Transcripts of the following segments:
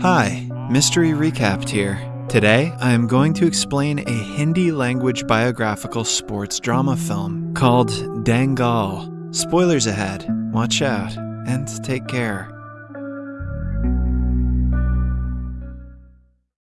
Hi, Mystery Recapped here. Today, I am going to explain a Hindi language biographical sports drama film called Dangal. Spoilers ahead, watch out, and take care.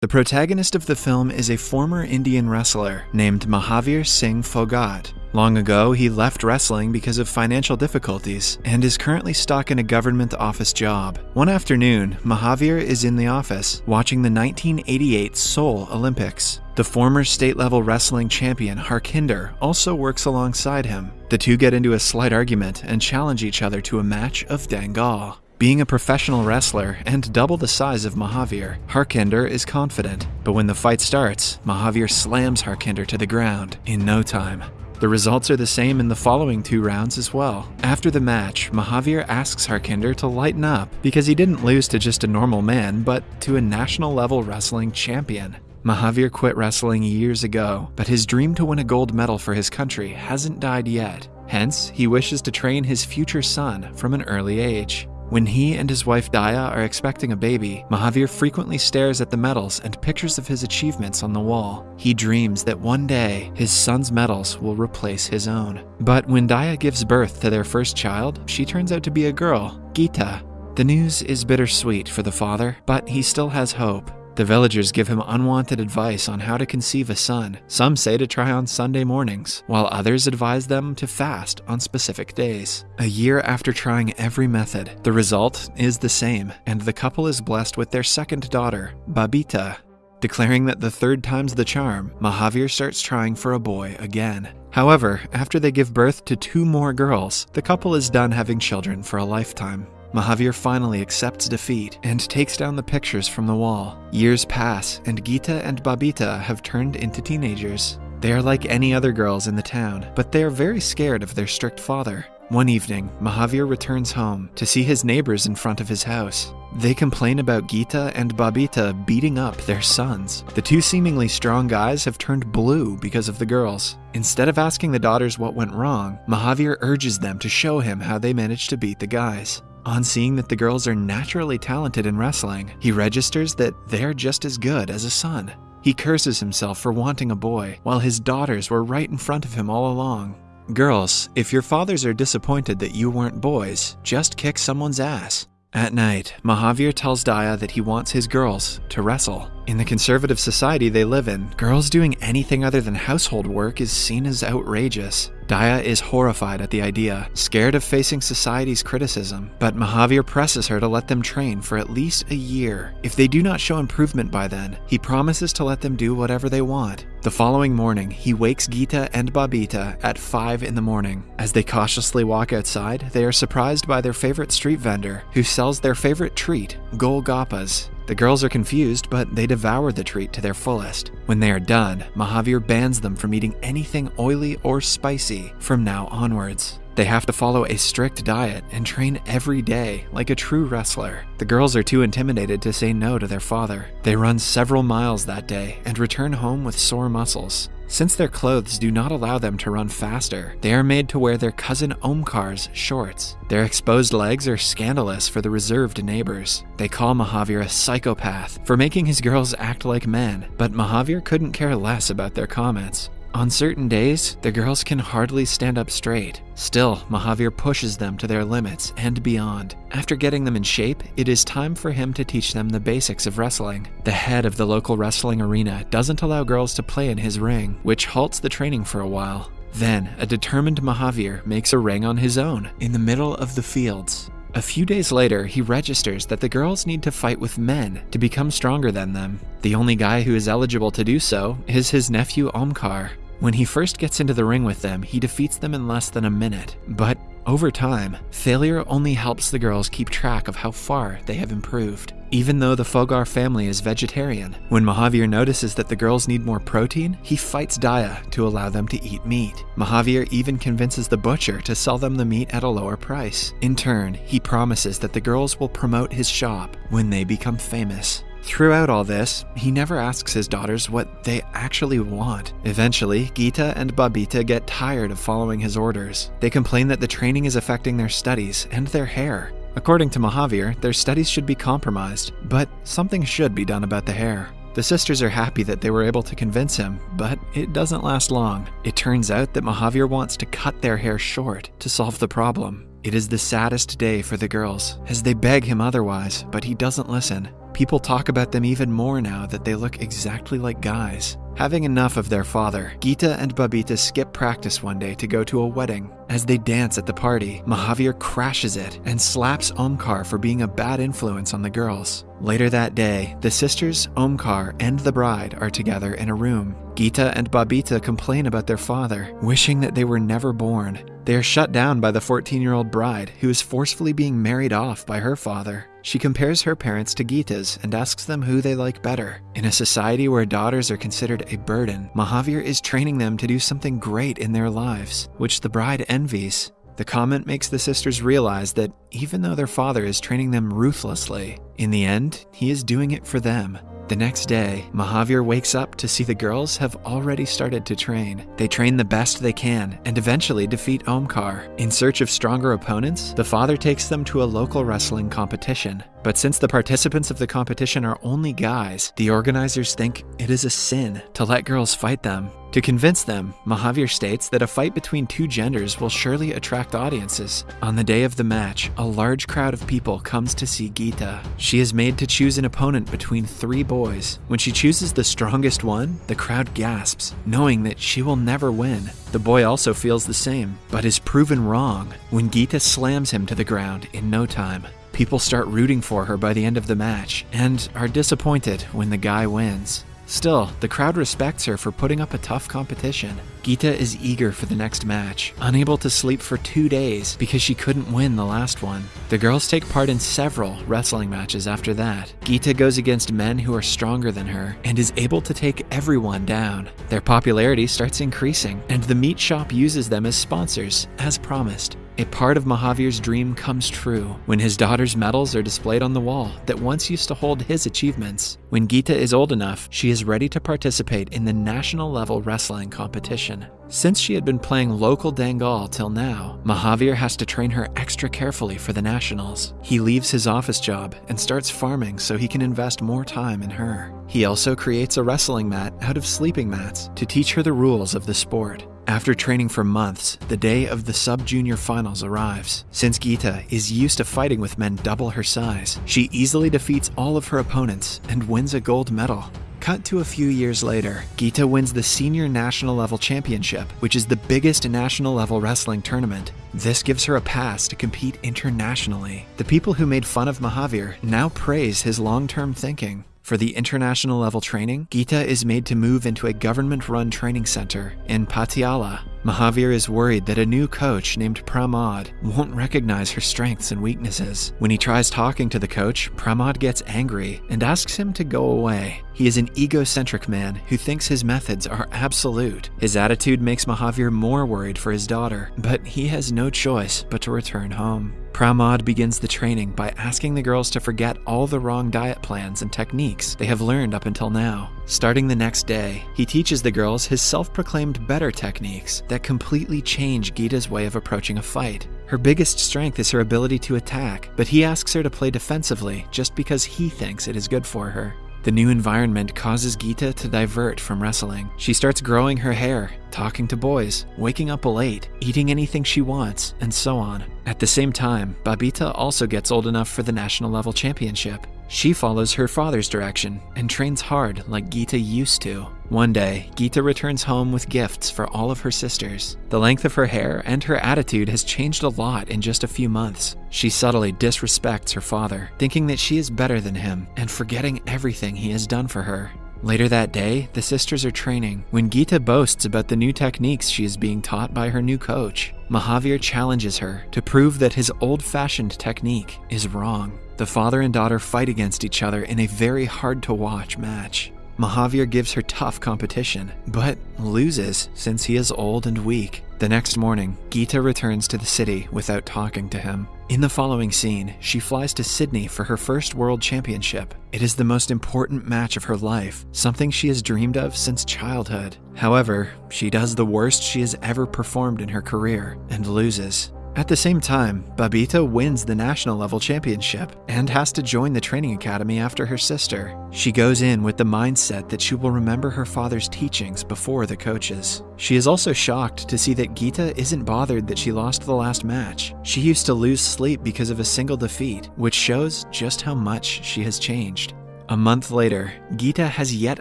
The protagonist of the film is a former Indian wrestler named Mahavir Singh Phogat. Long ago, he left wrestling because of financial difficulties and is currently stuck in a government office job. One afternoon, Mahavir is in the office watching the 1988 Seoul Olympics. The former state level wrestling champion Harkinder also works alongside him. The two get into a slight argument and challenge each other to a match of Dangal. Being a professional wrestler and double the size of Mahavir, Harkinder is confident. But when the fight starts, Mahavir slams Harkinder to the ground in no time. The results are the same in the following two rounds as well. After the match, Mahavir asks Harkinder to lighten up because he didn't lose to just a normal man, but to a national level wrestling champion. Mahavir quit wrestling years ago, but his dream to win a gold medal for his country hasn't died yet. Hence, he wishes to train his future son from an early age. When he and his wife Daya are expecting a baby, Mahavir frequently stares at the medals and pictures of his achievements on the wall. He dreams that one day his son's medals will replace his own. But when Daya gives birth to their first child, she turns out to be a girl, Geeta. The news is bittersweet for the father, but he still has hope. The villagers give him unwanted advice on how to conceive a son. Some say to try on Sunday mornings, while others advise them to fast on specific days. A year after trying every method, the result is the same, and the couple is blessed with their second daughter, Babita. Declaring that the third time's the charm, Mahavir starts trying for a boy again. However, after they give birth to two more girls, the couple is done having children for a lifetime. Mahavir finally accepts defeat and takes down the pictures from the wall. Years pass, and Geeta and Babita have turned into teenagers. They are like any other girls in the town, but they are very scared of their strict father. One evening, Mahavir returns home to see his neighbors in front of his house. They complain about Geeta and Babita beating up their sons. The two seemingly strong guys have turned blue because of the girls. Instead of asking the daughters what went wrong, Mahavir urges them to show him how they managed to beat the guys. On seeing that the girls are naturally talented in wrestling, he registers that they're just as good as a son. He curses himself for wanting a boy, while his daughters were right in front of him all along. Girls, if your fathers are disappointed that you weren't boys, just kick someone's ass. At night, Mahavir tells Daya that he wants his girls to wrestle. In the conservative society they live in, girls doing anything other than household work is seen as outrageous. Daya is horrified at the idea, scared of facing society's criticism, but Mahavir presses her to let them train for at least a year. If they do not show improvement by then, he promises to let them do whatever they want. The following morning, he wakes Geeta and Babita at 5 in the morning. As they cautiously walk outside, they are surprised by their favorite street vendor, who sells their favorite treat, Golgappas. The girls are confused, but they devour the treat to their fullest. When they are done, Mahavir bans them from eating anything oily or spicy from now onwards. They have to follow a strict diet and train every day like a true wrestler. The girls are too intimidated to say no to their father. They run several miles that day and return home with sore muscles. Since their clothes do not allow them to run faster, they are made to wear their cousin Omkar's shorts. Their exposed legs are scandalous for the reserved neighbors. They call Mahavir a psychopath for making his girls act like men, but Mahavir couldn't care less about their comments. On certain days, the girls can hardly stand up straight. Still, Mahavir pushes them to their limits and beyond. After getting them in shape, it is time for him to teach them the basics of wrestling. The head of the local wrestling arena doesn't allow girls to play in his ring, which halts the training for a while. Then, a determined Mahavir makes a ring on his own, in the middle of the fields. A few days later, he registers that the girls need to fight with men to become stronger than them. The only guy who is eligible to do so is his nephew Omkar. When he first gets into the ring with them, he defeats them in less than a minute. But over time, failure only helps the girls keep track of how far they have improved. Even though the Phogat family is vegetarian, when Mahavir notices that the girls need more protein, he fights Daya to allow them to eat meat. Mahavir even convinces the butcher to sell them the meat at a lower price. In turn, he promises that the girls will promote his shop when they become famous. Throughout all this, he never asks his daughters what they actually want. Eventually, Geeta and Babita get tired of following his orders. They complain that the training is affecting their studies and their hair. According to Mahavir, their studies should be compromised, but something should be done about the hair. The sisters are happy that they were able to convince him, but it doesn't last long. It turns out that Mahavir wants to cut their hair short to solve the problem. It is the saddest day for the girls, as they beg him otherwise, but he doesn't listen. People talk about them even more now that they look exactly like guys. Having enough of their father, Geeta and Babita skip practice one day to go to a wedding. As they dance at the party, Mahavir crashes it and slaps Omkar for being a bad influence on the girls. Later that day, the sisters, Omkar, and the bride are together in a room. Geeta and Babita complain about their father, wishing that they were never born. They are shut down by the 14 year old bride, who is forcefully being married off by her father. She compares her parents to Geeta's and asks them who they like better. In a society where daughters are considered a burden, Mahavir is training them to do something great in their lives, which the bride envies. The comment makes the sisters realize that even though their father is training them ruthlessly, in the end, he is doing it for them. The next day, Mahavir wakes up to see the girls have already started to train. They train the best they can and eventually defeat Omkar. In search of stronger opponents, the father takes them to a local wrestling competition. But since the participants of the competition are only guys, the organizers think it is a sin to let girls fight them. To convince them, Mahavir states that a fight between two genders will surely attract audiences. On the day of the match, a large crowd of people comes to see Geeta. She is made to choose an opponent between three boys. When she chooses the strongest one, the crowd gasps, knowing that she will never win. The boy also feels the same, but is proven wrong when Geeta slams him to the ground in no time. People start rooting for her by the end of the match and are disappointed when the guy wins. Still, the crowd respects her for putting up a tough competition. Geeta is eager for the next match, unable to sleep for two days because she couldn't win the last one. The girls take part in several wrestling matches after that. Geeta goes against men who are stronger than her and is able to take everyone down. Their popularity starts increasing, and the meat shop uses them as sponsors, as promised. A part of Mahavir's dream comes true when his daughter's medals are displayed on the wall that once used to hold his achievements. When Geeta is old enough, she is ready to participate in the national level wrestling competition. Since she had been playing local Dangal till now, Mahavir has to train her extra carefully for the nationals. He leaves his office job and starts farming so he can invest more time in her. He also creates a wrestling mat out of sleeping mats to teach her the rules of the sport. After training for months, the day of the sub junior finals arrives. Since Geeta is used to fighting with men double her size, she easily defeats all of her opponents and wins a gold medal. Cut to a few years later, Geeta wins the Senior National Level Championship, which is the biggest national level wrestling tournament. This gives her a pass to compete internationally. The people who made fun of Mahavir now praise his long term thinking. For the international level training, Geeta is made to move into a government run training center in Patiala. Mahavir is worried that a new coach named Pramod won't recognize her strengths and weaknesses. When he tries talking to the coach, Pramod gets angry and asks him to go away. He is an egocentric man who thinks his methods are absolute. His attitude makes Mahavir more worried for his daughter, but he has no choice but to return home. Pramod begins the training by asking the girls to forget all the wrong diet plans and techniques they have learned up until now. Starting the next day, he teaches the girls his self proclaimed better techniques that completely change Geeta's way of approaching a fight. Her biggest strength is her ability to attack, but he asks her to play defensively just because he thinks it is good for her. The new environment causes Geeta to divert from wrestling. She starts growing her hair, talking to boys, waking up late, eating anything she wants, and so on. At the same time, Babita also gets old enough for the national level championship. She follows her father's direction and trains hard like Geeta used to. One day, Geeta returns home with gifts for all of her sisters. The length of her hair and her attitude has changed a lot in just a few months. She subtly disrespects her father, thinking that she is better than him and forgetting everything he has done for her. Later that day, the sisters are training when Geeta boasts about the new techniques she is being taught by her new coach. Mahavir challenges her to prove that his old fashioned technique is wrong. The father and daughter fight against each other in a very hard to watch match. Mahavir gives her tough competition, but loses since he is old and weak. The next morning, Geeta returns to the city without talking to him. In the following scene, she flies to Sydney for her first world championship. It is the most important match of her life, something she has dreamed of since childhood. However, she does the worst she has ever performed in her career and loses. At the same time, Babita wins the national level championship and has to join the training academy after her sister. She goes in with the mindset that she will remember her father's teachings before the coaches. She is also shocked to see that Geeta isn't bothered that she lost the last match. She used to lose sleep because of a single defeat, which shows just how much she has changed. A month later, Geeta has yet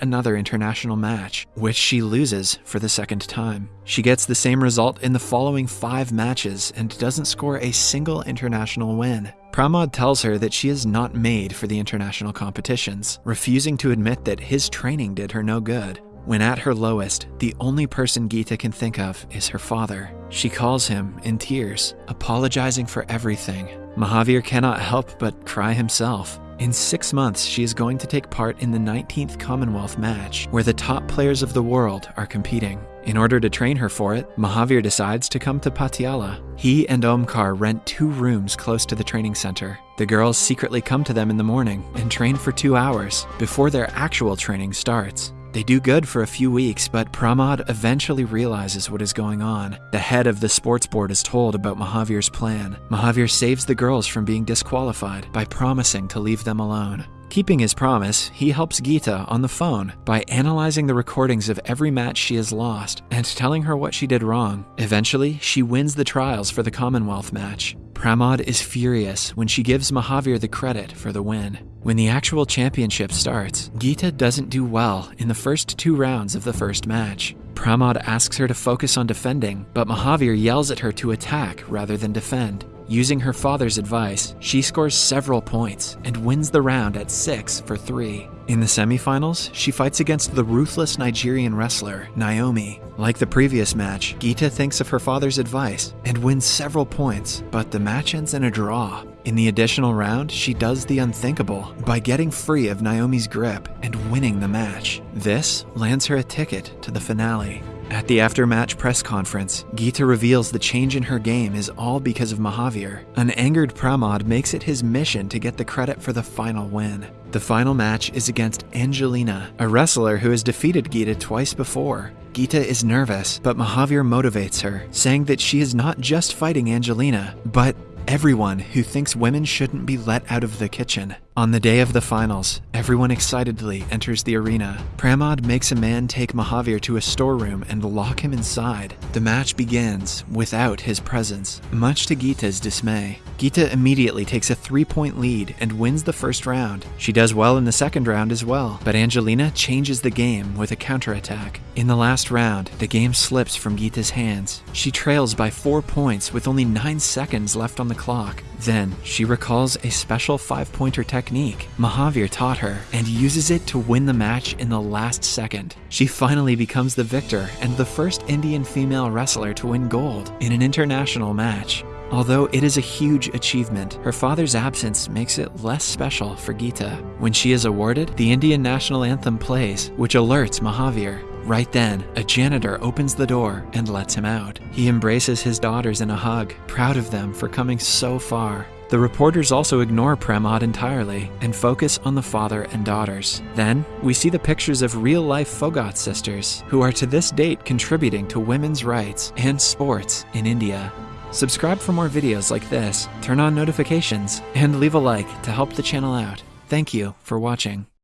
another international match, which she loses for the second time. She gets the same result in the following five matches and doesn't score a single international win. Pramod tells her that she is not made for the international competitions, refusing to admit that his training did her no good. When at her lowest, the only person Geeta can think of is her father. She calls him in tears, apologizing for everything. Mahavir cannot help but cry himself. In six months, she is going to take part in the 19th Commonwealth match, where the top players of the world are competing. In order to train her for it, Mahavir decides to come to Patiala. He and Omkar rent two rooms close to the training center. The girls secretly come to them in the morning and train for two hours before their actual training starts. They do good for a few weeks, but Pramod eventually realizes what is going on. The head of the sports board is told about Mahavir's plan. Mahavir saves the girls from being disqualified by promising to leave them alone. Keeping his promise, he helps Geeta on the phone by analyzing the recordings of every match she has lost and telling her what she did wrong. Eventually, she wins the trials for the Commonwealth match. Pramod is furious when she gives Mahavir the credit for the win. When the actual championship starts, Geeta doesn't do well in the first two rounds of the first match. Pramod asks her to focus on defending, but Mahavir yells at her to attack rather than defend. Using her father's advice, she scores several points and wins the round at 6 for 3. In the semifinals, she fights against the ruthless Nigerian wrestler, Naomi. Like the previous match, Geeta thinks of her father's advice and wins several points, but the match ends in a draw. In the additional round, she does the unthinkable by getting free of Naomi's grip and winning the match. This lands her a ticket to the finale. At the after-match press conference, Geeta reveals the change in her game is all because of Mahavir. An angered Pramod makes it his mission to get the credit for the final win. The final match is against Angelina, a wrestler who has defeated Geeta twice before. Geeta is nervous, but Mahavir motivates her, saying that she is not just fighting Angelina, but everyone who thinks women shouldn't be let out of the kitchen. On the day of the finals, everyone excitedly enters the arena. Pramod makes a man take Mahavir to a storeroom and lock him inside. The match begins without his presence, much to Geeta's dismay. Geeta immediately takes a three-point lead and wins the first round. She does well in the second round as well, but Angelina changes the game with a counterattack. In the last round, the game slips from Geeta's hands. She trails by four points with only nine seconds left on the clock. Then, she recalls a special five-pointer technique Mahavir taught her and uses it to win the match in the last second. She finally becomes the victor and the first Indian female wrestler to win gold in an international match. Although it is a huge achievement, her father's absence makes it less special for Geeta. When she is awarded, the Indian national anthem plays, which alerts Mahavir. Right then, a janitor opens the door and lets him out. He embraces his daughters in a hug, proud of them for coming so far. The reporters also ignore Pramod entirely and focus on the father and daughters. Then, we see the pictures of real life Phogat sisters, who are to this date contributing to women's rights and sports in India. Subscribe for more videos like this, turn on notifications, and leave a like to help the channel out. Thank you for watching.